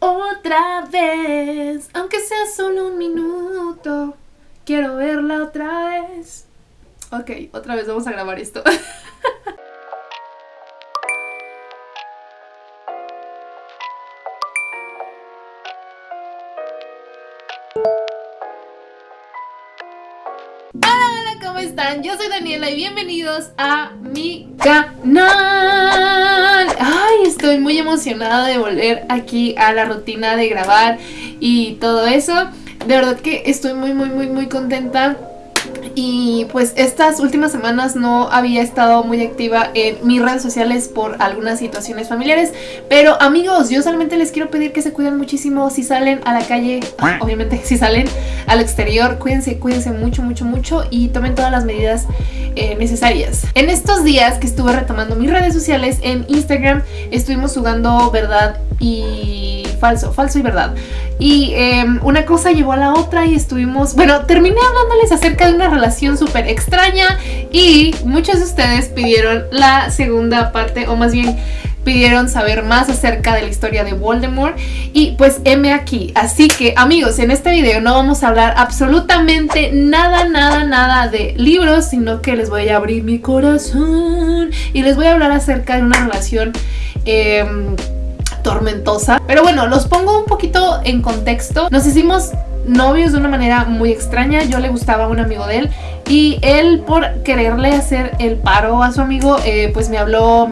otra vez, aunque sea solo un minuto. Quiero verla otra vez. Ok, otra vez vamos a grabar esto. ¿cómo están? Yo soy Daniela y bienvenidos a mi canal. Estoy muy emocionada de volver aquí a la rutina de grabar y todo eso. De verdad que estoy muy, muy, muy, muy contenta y pues estas últimas semanas no había estado muy activa en mis redes sociales por algunas situaciones familiares. Pero amigos, yo solamente les quiero pedir que se cuiden muchísimo. Si salen a la calle Obviamente si salen al exterior, cuídense, cuídense mucho, mucho, mucho Y tomen todas las medidas eh, necesarias. En estos días que estuve retomando mis redes sociales en Instagram Estuvimos jugando verdad y falso, falso y verdad y em, una cosa llevó a la otra y estuvimos... Bueno, terminé hablándoles acerca de una relación súper extraña y muchos de ustedes pidieron la segunda parte o más bien pidieron saber más acerca de la historia de Voldemort y pues M aquí. Así que amigos, en este video no vamos a hablar absolutamente nada, nada, nada de libros, sino que les voy a abrir mi corazón y les voy a hablar acerca de una relación... Eh, Pero bueno, los pongo un poquito en contexto. Nos hicimos novios de una manera muy extraña. Yo le gustaba a un amigo de él y él por quererle hacer el paro a su amigo, eh, pues me habló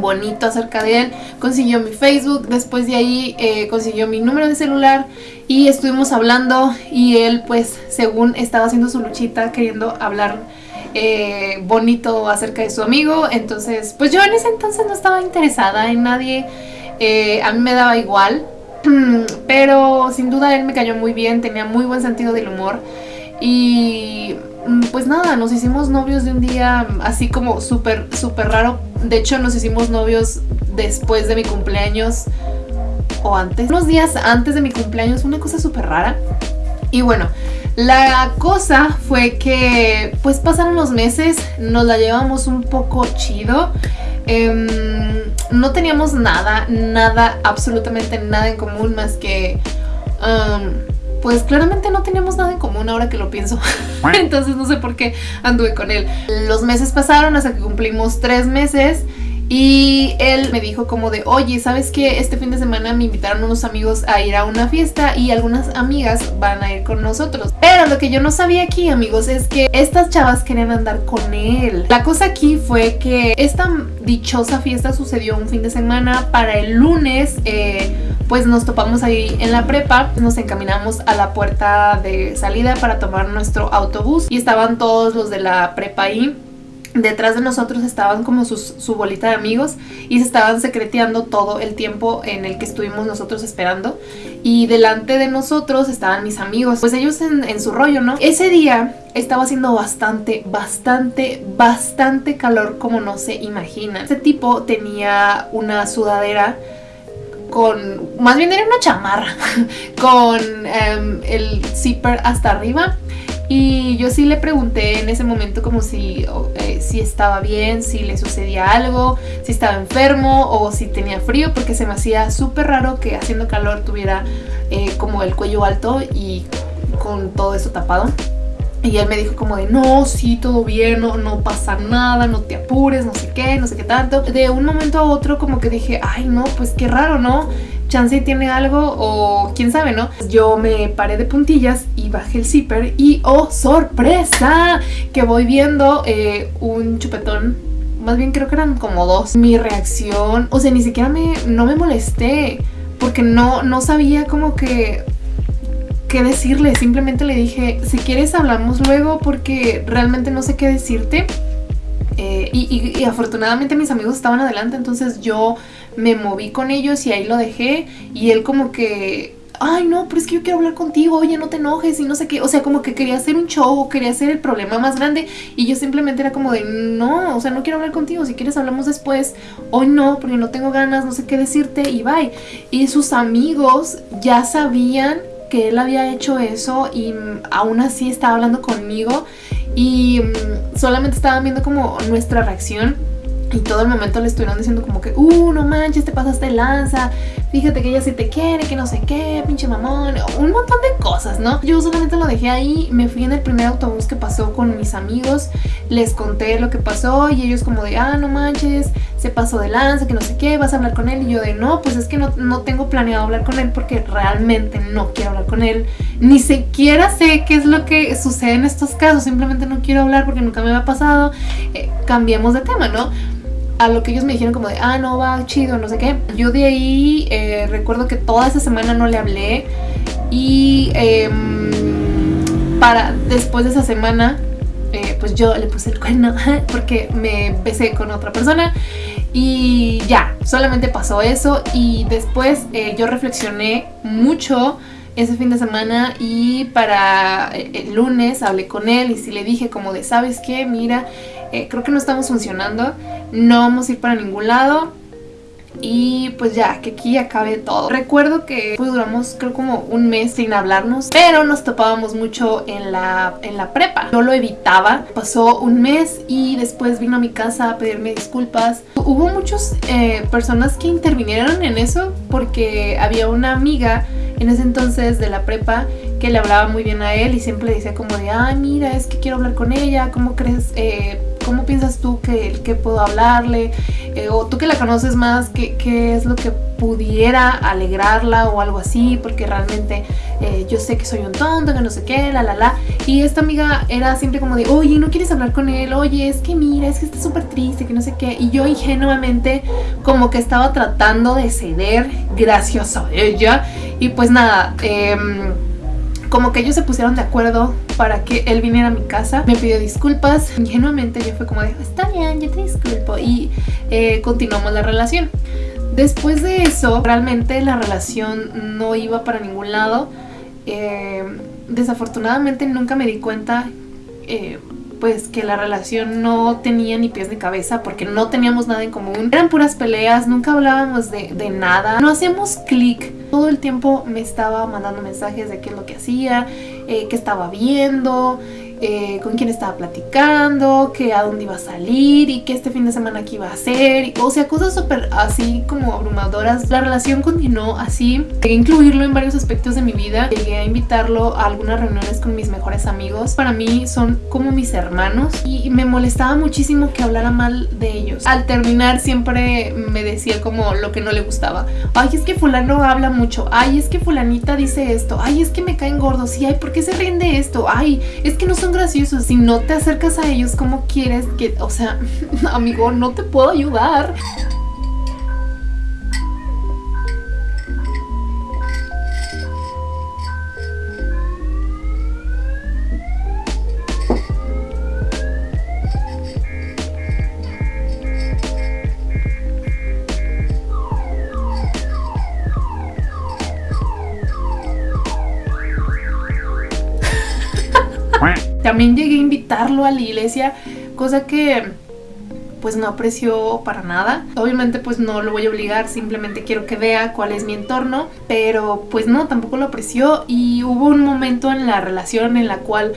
bonito acerca de él, consiguió mi Facebook, después de ahí eh, consiguió mi número de celular y estuvimos hablando y él pues según estaba haciendo su luchita queriendo hablar eh, bonito acerca de su amigo, entonces pues yo en ese entonces no estaba interesada en nadie, eh, a mí me daba igual, pero sin duda él me cayó muy bien, tenía muy buen sentido del humor y mm, pues nada, nos hicimos novios de un día así como súper, súper raro. De hecho nos hicimos novios después de mi cumpleaños o antes, unos días antes de mi cumpleaños, una cosa súper rara. Y bueno, la cosa fue que pues pasaron los meses, nos la llevamos un poco chido. Em, no teníamos nada, nada, absolutamente nada en común más que... Um, pues claramente no teníamos nada en común ahora que lo pienso. Entonces no sé por qué anduve con él. Los meses pasaron hasta que cumplimos tres meses y él me dijo como de, oye, ¿sabes qué? Este fin de semana me invitaron unos amigos a ir a una fiesta y algunas amigas van a ir con nosotros. Pero lo que yo no sabía aquí, amigos, es que estas chavas querían andar con él. La cosa aquí fue que esta dichosa fiesta sucedió un fin de semana. Para el lunes, eh, pues nos topamos ahí en la prepa. Nos encaminamos a la puerta de salida para tomar nuestro autobús y estaban todos los de la prepa ahí detrás de nosotros estaban como su bolita de amigos y se estaban secreteando todo el tiempo en el que estuvimos nosotros esperando y delante de nosotros estaban mis amigos, pues ellos en, su rollo, ¿no? Ese día estaba haciendo bastante, bastante, bastante calor como no se imagina. Ese tipo tenía una sudadera con, más bien era una chamarra, con em, el zipper hasta arriba y yo sí le pregunté en ese momento como si, eh, si estaba bien, si le sucedía algo, si estaba enfermo o si tenía frío porque se me hacía súper raro que haciendo calor tuviera eh, como el cuello alto y con todo eso tapado. Y él me dijo como de, no, sí, todo bien, no, no pasa nada, no te apures, no sé qué, no sé qué tanto. De un momento a otro como que dije, ay no, pues qué raro, ¿no? chance tiene algo o quién sabe, ¿no? Yo me paré de puntillas y bajé el zipper y ¡oh, sorpresa! Que voy viendo eh, un chupetón más bien creo que eran como dos. Mi reacción, o sea, ni siquiera me, no me molesté, porque no, no sabía como que qué decirle, simplemente le dije, si quieres hablamos luego porque realmente no sé qué decirte. Eh, y, afortunadamente mis amigos estaban adelante, entonces yo me moví con ellos y ahí lo dejé. Y él como que, ay no, pero es que yo quiero hablar contigo, oye no te enojes y no sé qué. O sea, como que quería hacer un show, quería hacer el problema más grande. Y yo simplemente era como de, no, o sea, no quiero hablar contigo, si quieres hablamos después. Hoy no, porque no tengo ganas, no sé qué decirte y bye. Y sus amigos ya sabían que él había hecho eso y aún así estaba hablando conmigo y mm, solamente estaban viendo como nuestra reacción y todo el momento le estuvieron diciendo como que, uh, no manches, te pasaste lanza, fíjate que ella sí te quiere, que no sé qué, pinche mamón, un montón de cosas, ¿no? Yo solamente lo dejé ahí, me fui en el primer autobús que pasó con mis amigos, les conté lo que pasó y ellos como de, ah, no manches, se pasó de lanza, que no sé qué, vas a hablar con él y yo de, no, pues es que no, no tengo planeado hablar con él porque realmente no quiero hablar con él, ni siquiera sé qué es lo que sucede en estos casos, simplemente no quiero hablar porque nunca me ha pasado, eh, cambiemos de tema, ¿no? A lo que ellos me dijeron como de, ah, no, va chido, no sé qué. Yo de ahí eh, recuerdo que toda esa semana no le hablé y em, para después de esa semana, eh, pues yo le puse el cuerno porque me besé con otra persona y ya, solamente pasó eso y después eh, yo reflexioné mucho ese fin de semana y para el lunes hablé con él y sí le dije como de, ¿sabes qué? Mira, creo que no estamos funcionando, no vamos a ir para ningún lado y pues ya, que aquí acabe todo. Recuerdo que pues duramos creo como un mes sin hablarnos, pero nos topábamos mucho en la, en la prepa. Yo lo evitaba, pasó un mes y después vino a mi casa a pedirme disculpas. Hubo muchas eh, personas que intervinieron en eso porque había una amiga en ese entonces de la prepa que le hablaba muy bien a él y siempre le decía como de, ay mira, es que quiero hablar con ella, ¿cómo crees? Eh, ¿Cómo piensas tú que, que puedo hablarle? Eh, o tú que la conoces más, ¿qué, ¿qué, es lo que pudiera alegrarla o algo así? Porque realmente eh, yo sé que soy un tonto, que no sé qué, la la la. Y esta amiga era siempre como de, oye, ¿no quieres hablar con él? Oye, es que mira, es que está súper triste, que no sé qué. Y yo ingenuamente como que estaba tratando de ceder gracias a ella. Y pues nada, eh, como que ellos se pusieron de acuerdo para que él viniera a mi casa. Me pidió disculpas. Ingenuamente yo fue como de, está bien, yo te disculpo. Y eh, continuamos la relación. Después de eso, realmente la relación no iba para ningún lado. Eh, desafortunadamente nunca me di cuenta eh, pues que la relación no tenía ni pies ni cabeza porque no teníamos nada en común. Eran puras peleas, nunca hablábamos de, de nada, no hacíamos clic. Todo el tiempo me estaba mandando mensajes de qué es lo que hacía, eh, qué estaba viendo, eh, con quién estaba platicando, que a dónde iba a salir y que este fin de semana qué iba a hacer. O sea, cosas súper así como abrumadoras. La relación continuó así. Llegué a incluirlo en varios aspectos de mi vida. Llegué a invitarlo a algunas reuniones con mis mejores amigos. Para mí son como mis hermanos y me molestaba muchísimo que hablara mal de ellos. Al terminar siempre me decía como lo que no le gustaba. Ay, es que fulano habla mucho. Ay, es que fulanita dice esto. Ay, es que me caen gordos. Y ay, ¿por qué se ríen de esto? Ay, es que no son graciosos. Si no te acercas a ellos como quieres que, o sea, amigo, no te puedo ayudar. También llegué a invitarlo a la iglesia, cosa que pues no apreció para nada. Obviamente pues no lo voy a obligar, simplemente quiero que vea cuál es mi entorno, pero pues no, tampoco lo apreció y hubo un momento en la relación en la cual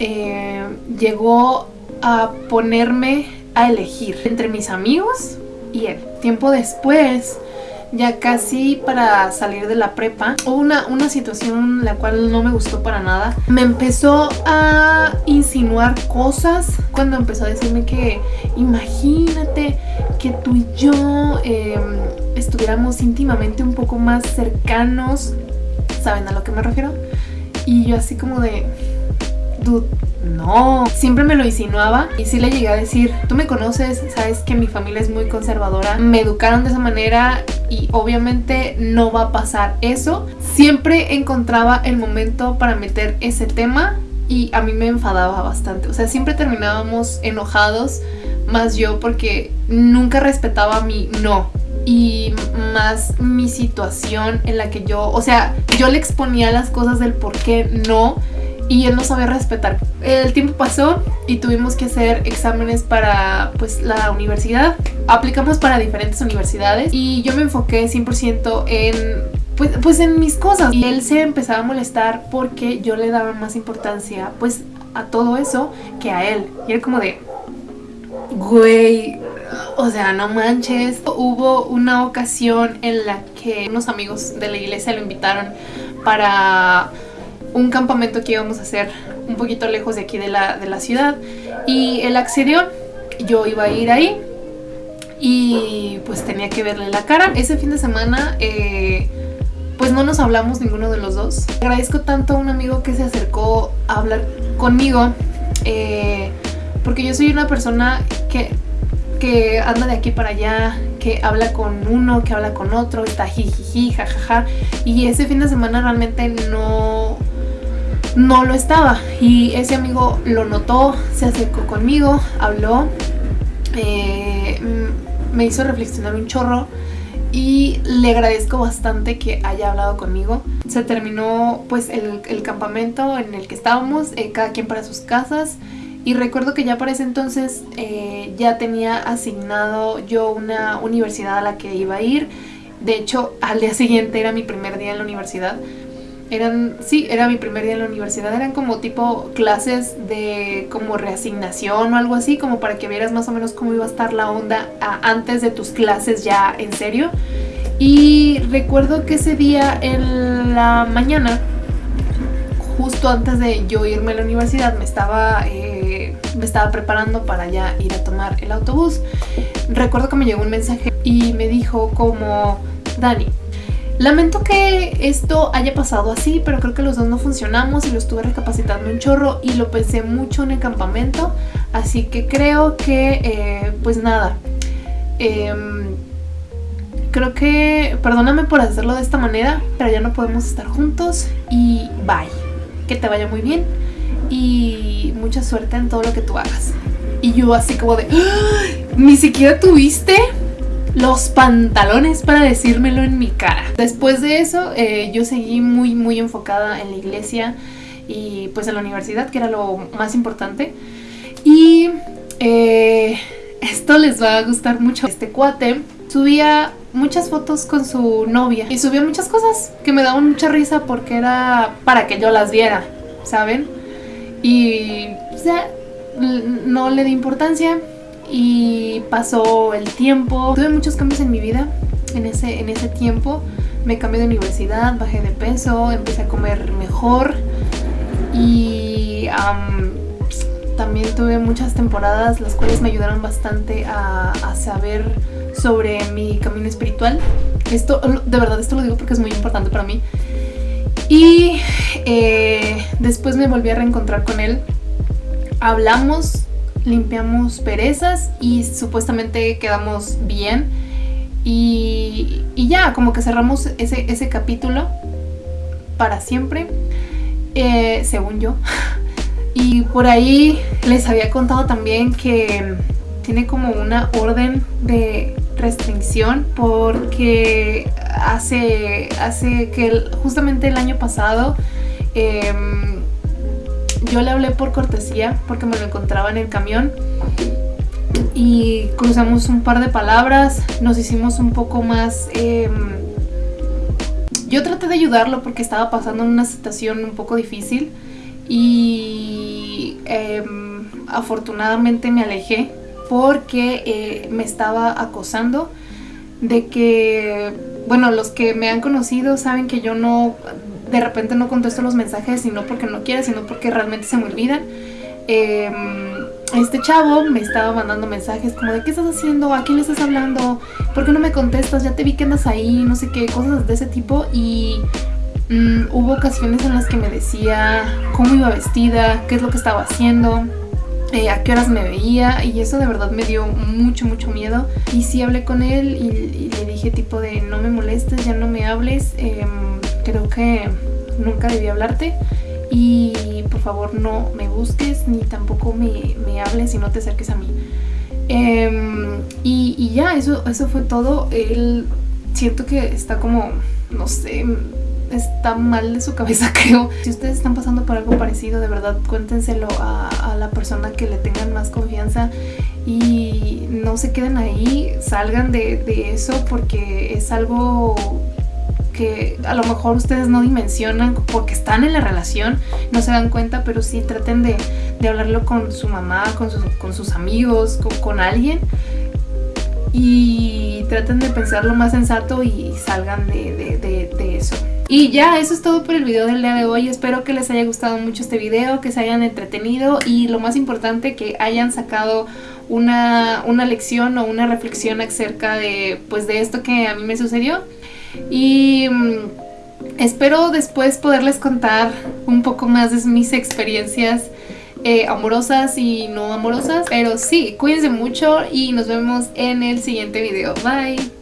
eh, llegó a ponerme a elegir entre mis amigos y él. Tiempo después ya casi para salir de la prepa, hubo una, una situación la cual no me gustó para nada. Me empezó a insinuar cosas cuando empezó a decirme que imagínate que tú y yo em, estuviéramos íntimamente un poco más cercanos. ¿Saben a lo que me refiero? Y yo así como de... Dude, no, siempre me lo insinuaba y sí le llegué a decir, tú me conoces, sabes que mi familia es muy conservadora, me educaron de esa manera y obviamente no va a pasar eso. Siempre encontraba el momento para meter ese tema y a mí me enfadaba bastante, o sea, siempre terminábamos enojados, más yo porque nunca respetaba mi no, y más mi situación en la que yo, o sea, yo le exponía las cosas del por qué no y él no sabía respetar. El tiempo pasó y tuvimos que hacer exámenes para pues la universidad. Aplicamos para diferentes universidades y yo me enfoqué 100% en pues, pues en mis cosas y él se empezaba a molestar porque yo le daba más importancia pues a todo eso que a él. Y era como de, güey, O sea, no manches. Hubo una ocasión en la que unos amigos de la iglesia lo invitaron para un campamento que íbamos a hacer un poquito lejos de aquí de la, de la ciudad. Y él accedió. Yo iba a ir ahí. Y pues tenía que verle la cara. Ese fin de semana... Eh, pues no nos hablamos ninguno de los dos. Agradezco tanto a un amigo que se acercó a hablar conmigo, eh, porque yo soy una persona que, que anda de aquí para allá, que habla con uno, que habla con otro, está jijiji, jajaja, y ese fin de semana realmente no, no lo estaba. Y ese amigo lo notó, se acercó conmigo, habló, eh, me hizo reflexionar un chorro y le agradezco bastante que haya hablado conmigo. Se terminó pues el, campamento en el que estábamos, eh, cada quien para sus casas y recuerdo que ya para ese entonces eh, ya tenía asignado yo una universidad a la que iba a ir. De hecho, al día siguiente era mi primer día en la universidad eran, sí, era mi primer día en la universidad, eran como tipo clases de como reasignación o algo así, como para que vieras más o menos cómo iba a estar la onda antes de tus clases ya en serio. Y recuerdo que ese día en la mañana, justo antes de yo irme a la universidad, me estaba, eh, me estaba preparando para ya ir a tomar el autobús. Recuerdo que me llegó un mensaje y me dijo como, Dani, Lamento que esto haya pasado así, pero creo que los dos no funcionamos y lo estuve recapacitando un chorro y lo pensé mucho en el campamento, así que creo que, eh, pues nada, em, creo que, perdóname por hacerlo de esta manera, pero ya no podemos estar juntos y bye, que te vaya muy bien y mucha suerte en todo lo que tú hagas. Y yo así como de, ¡Ah! ¿ni siquiera tuviste? Los pantalones para decírmelo en mi cara. Después de eso eh, yo seguí muy muy enfocada en la iglesia y pues en la universidad que era lo más importante y eh, esto les va a gustar mucho. Este cuate subía muchas fotos con su novia y subía muchas cosas que me daban mucha risa porque era para que yo las viera, ¿saben? Y o sea, no le di importancia y pasó el tiempo. Tuve muchos cambios en mi vida en ese, en ese tiempo. Me cambié de universidad, bajé de peso, empecé a comer mejor y también tuve muchas temporadas las cuales me ayudaron bastante a, saber sobre mi camino espiritual. Esto, de verdad, esto lo digo porque es muy importante para mí. Y eh, después me volví a reencontrar con él. Hablamos limpiamos perezas y supuestamente quedamos bien. Y, ya, como que cerramos ese, ese capítulo para siempre, eh, según yo. Y por ahí les había contado también que tiene como una orden de restricción porque hace, hace que justamente el año pasado em, yo le hablé por cortesía porque me lo encontraba en el camión y cruzamos un par de palabras, nos hicimos un poco más... Em, yo traté de ayudarlo porque estaba pasando en una situación un poco difícil y em, afortunadamente me alejé porque eh, me estaba acosando de que, bueno, los que me han conocido saben que yo no de repente no contesto los mensajes y no porque no quiera, sino porque realmente se me olvidan. Em, este chavo me estaba mandando mensajes como de ¿qué estás haciendo? ¿A quién le estás hablando? ¿Por qué no me contestas? Ya te vi que andas ahí, no sé qué, cosas de ese tipo y mm, hubo ocasiones en las que me decía cómo iba vestida, qué es lo que estaba haciendo, eh, a qué horas me veía y eso de verdad me dio mucho mucho miedo y sí hablé con él y, le dije tipo de no me molestes, ya no me hables, em, creo que nunca debí hablarte y por favor no me busques ni tampoco me, hables y no te acerques a mí. Em, y, ya, eso, eso fue todo. Él siento que está como, no sé, está mal de su cabeza creo. Si ustedes están pasando por algo parecido, de verdad cuéntenselo a, la persona que le tengan más confianza y no se queden ahí, salgan de eso porque es algo que a lo mejor ustedes no dimensionan porque están en la relación, no se dan cuenta, pero sí traten de, hablarlo con su mamá, con, con sus amigos, con, alguien y traten de pensar lo más sensato y salgan de, de, eso. Y ya, eso es todo por el video del día de hoy. Espero que les haya gustado mucho este video, que se hayan entretenido y lo más importante, que hayan sacado una, una lección o una reflexión acerca de, pues, de esto que a mí me sucedió. Y mm, espero después poderles contar un poco más de mis experiencias eh, amorosas y no amorosas. Pero sí, cuídense mucho y nos vemos en el siguiente video. Bye.